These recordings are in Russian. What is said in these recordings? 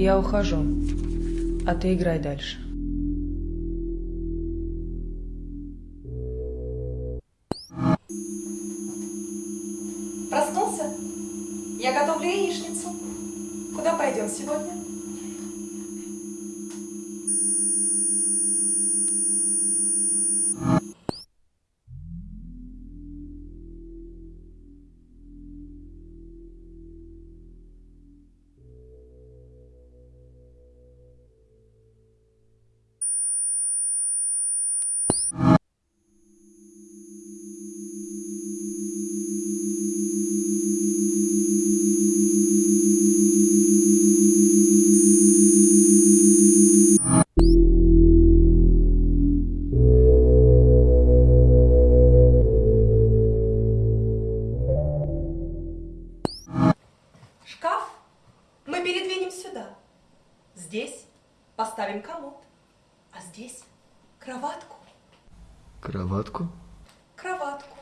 Я ухожу, а ты играй дальше. Проснулся? Я готовлю яичницу. Куда пойдем сегодня? Передвинем сюда. Здесь поставим комод, а здесь кроватку. Кроватку? Кроватку.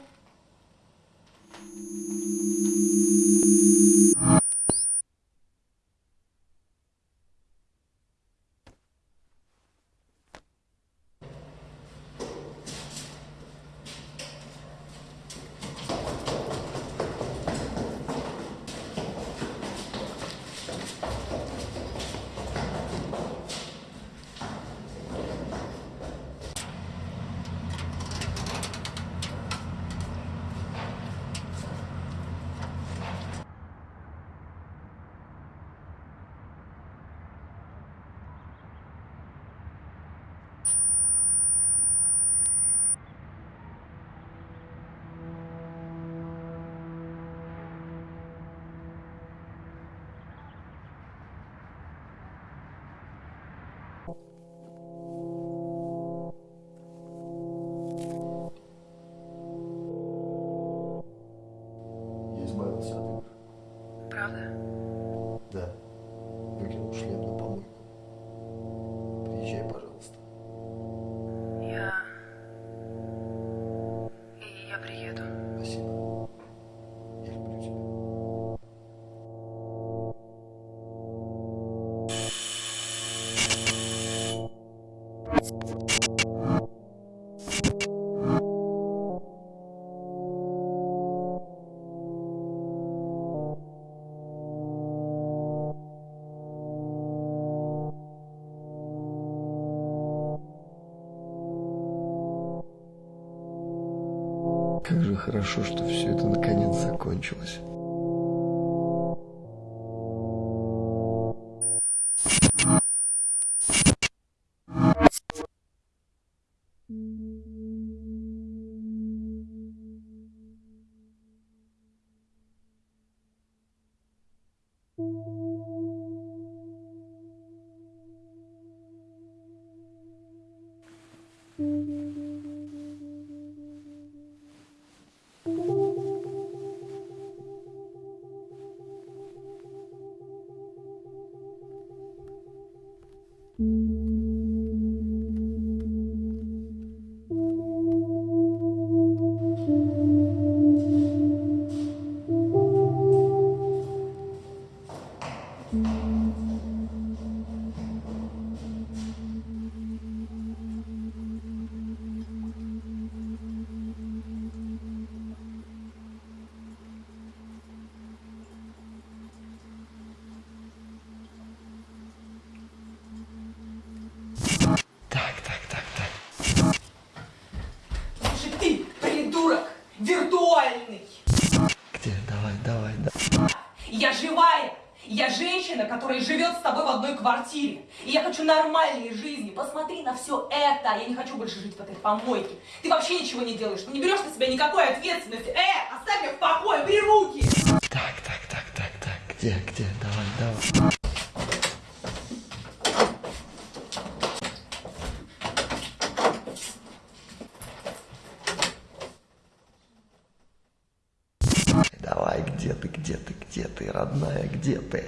Как же хорошо, что все это наконец закончилось. Я живая. Я женщина, которая живет с тобой в одной квартире. И я хочу нормальной жизни. Посмотри на все это. Я не хочу больше жить в этой помойке. Ты вообще ничего не делаешь. Ты не берешь на себя никакой ответственности. Э, оставь меня в покое, убери руки. Так, так, так, так, так. Где, где? Давай. Давай, ты, где ты, родная, где ты?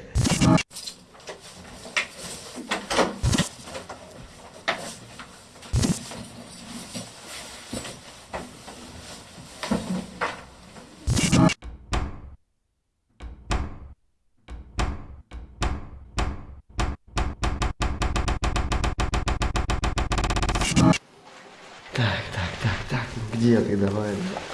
Так, так, так, так, ну где ты, давай, давай.